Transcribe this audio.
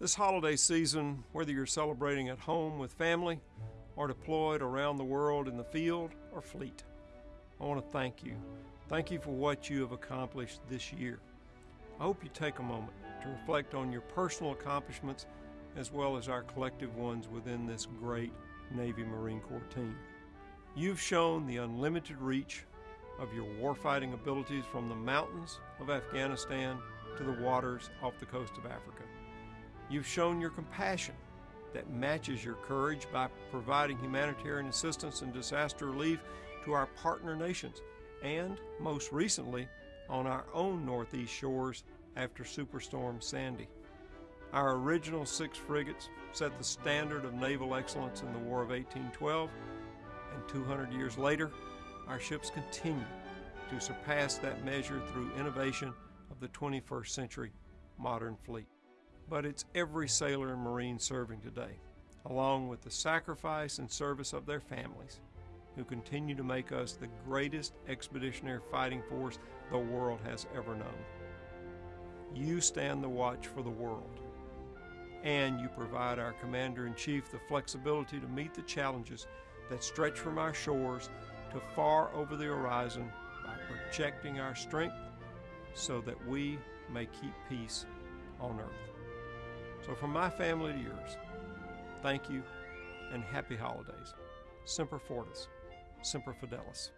This holiday season, whether you're celebrating at home with family or deployed around the world in the field or fleet, I want to thank you. Thank you for what you have accomplished this year. I hope you take a moment to reflect on your personal accomplishments as well as our collective ones within this great Navy Marine Corps team. You've shown the unlimited reach of your warfighting abilities from the mountains of Afghanistan to the waters off the coast of Africa. You've shown your compassion that matches your courage by providing humanitarian assistance and disaster relief to our partner nations, and most recently, on our own northeast shores after Superstorm Sandy. Our original six frigates set the standard of naval excellence in the War of 1812, and 200 years later, our ships continue to surpass that measure through innovation of the 21st century modern fleet. But it's every sailor and Marine serving today, along with the sacrifice and service of their families, who continue to make us the greatest expeditionary fighting force the world has ever known. You stand the watch for the world, and you provide our Commander in Chief the flexibility to meet the challenges that stretch from our shores to far over the horizon by projecting our strength so that we may keep peace on earth. So, from my family to yours, thank you and happy holidays. Semper Fortis, Semper Fidelis.